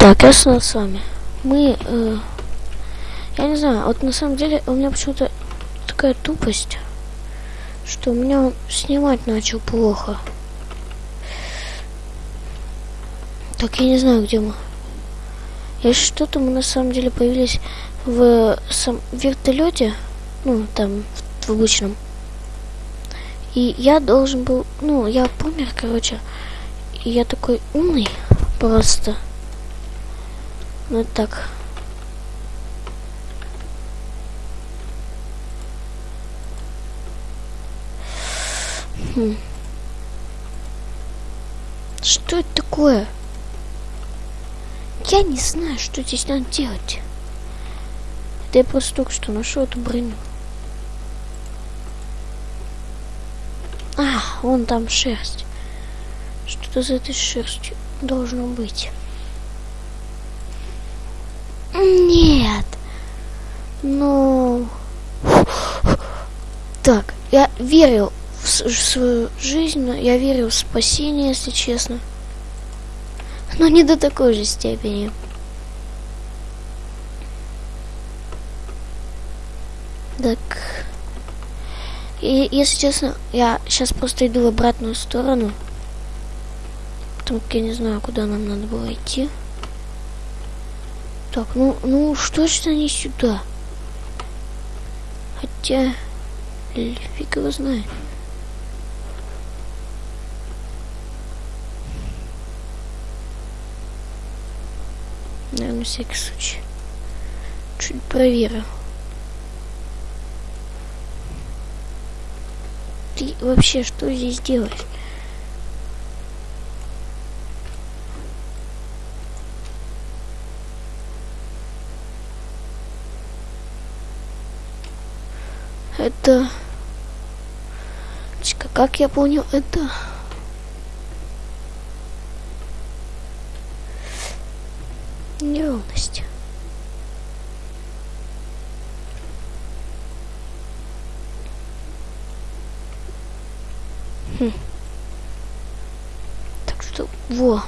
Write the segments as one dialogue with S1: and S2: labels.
S1: Так, я снова с вами. Мы, э, я не знаю, вот на самом деле у меня почему-то такая тупость, что у меня он снимать начал плохо. Так, я не знаю, где мы. Если что-то мы на самом деле появились в сам вертолете, ну, там, в обычном. И я должен был, ну, я помер, короче, и я такой умный просто. Ну так. Хм. Что это такое? Я не знаю, что здесь надо делать. Это я просто только что нашел эту броню. А, вон там шерсть. Что-то за этой шерстью должно быть. Нет. Ну... Так, я верил в, свою жизнь, но я верил в спасение, если честно. Но не до такой же степени. Так. И, если честно, я сейчас просто иду в обратную сторону. Потому как я не знаю, куда нам надо было идти. Так, ну, ну, что ж они сюда? Хотя, фиг его знает. Наверное, на всякий случай. Чуть проверю. Ты вообще что здесь делаешь? Это... Как я понял, это... Неровность. Хм. Так что, во.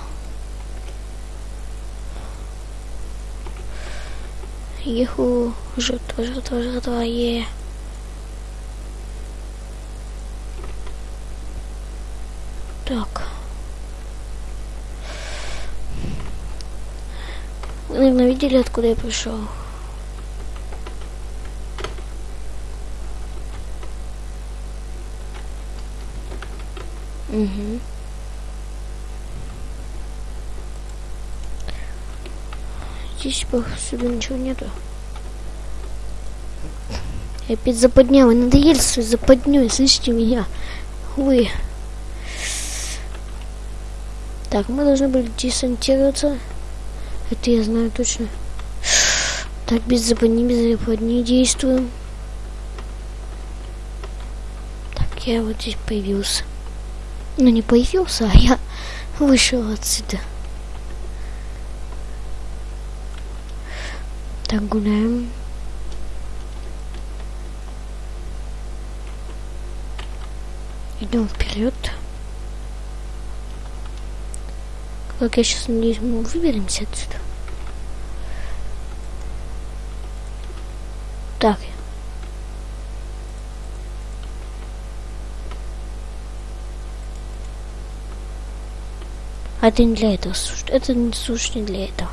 S1: Еху, жертва, жертва, жертва, е. Так. Вы, наверное, видели, откуда я пришел? Угу. Здесь повсюду ничего нету. Я опять западня, вы надоели свою западню, слышите меня? Вы. Так, мы должны были десантироваться. Это я знаю точно. Так, без западни, без западни действуем. Так, я вот здесь появился. Ну, не появился, а я вышел отсюда. Так, гуляем. Идем вперед. Как я сейчас надеюсь, мы выберемся отсюда. Так. А это не для этого слушать. Это не слушать не для этого.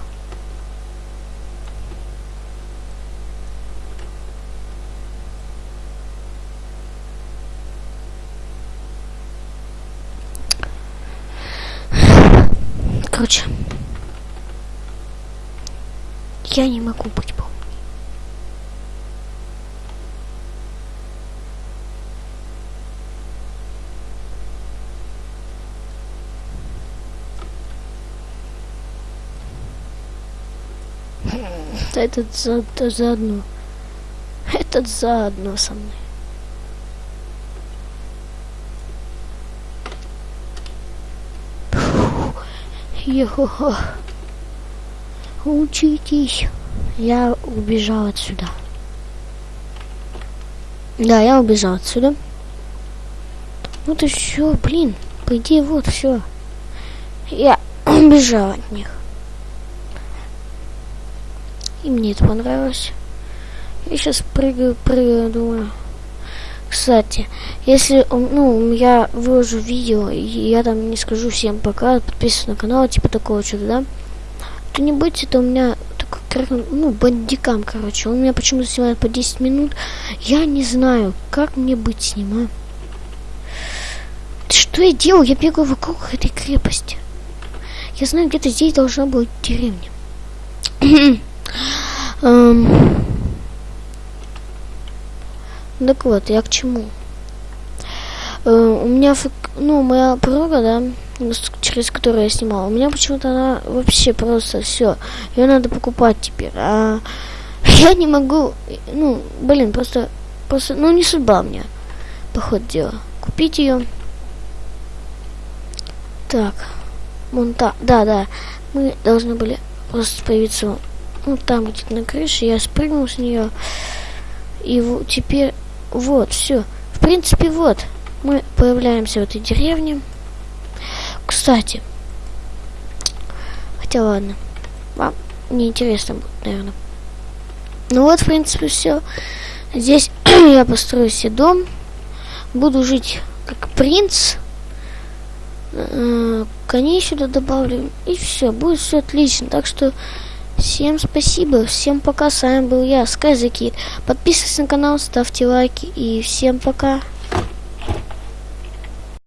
S1: Короче, я не могу быть помней. Этот за, заодно. Этот заодно со мной. Йо, учитесь. Я убежал отсюда. Да, я убежал отсюда. Вот и все, блин. По идее, вот все. Я убежал от них. И мне это понравилось. Я сейчас прыгаю, прыгаю, думаю. Кстати, если ну, я выложу видео, и я там не скажу всем пока, подписывайтесь на канал, типа такого что-то, да, то не будьте, это у меня такой, ну, бандикам, короче. Он меня почему-то снимает по 10 минут. Я не знаю, как мне быть с а? Что я делаю? Я бегаю вокруг этой крепости. Я знаю, где-то здесь должна быть деревня. um, так вот, я к чему? Uh, у меня, ну, моя подруга, да, через которую я снимала, у меня почему-то она вообще просто все. Ее надо покупать теперь. А я не могу, ну, блин, просто, просто, ну, не судьба мне, по дела. Купить ее. Так. Монта... Да, да. Мы должны были просто появиться ну, там где-то на крыше. Я спрыгнул с нее. И вот теперь... Вот, все. В принципе, вот. Мы появляемся в этой деревне. Кстати. Хотя ладно. Вам неинтересно будет, наверное. Ну вот, в принципе, все. Здесь я построю себе дом. Буду жить как принц. Э, коней сюда добавлю. И все, будет все отлично. Так что всем спасибо, всем пока. С вами был я, Скайзакит. Подписывайтесь на канал, ставьте лайки. И всем пока.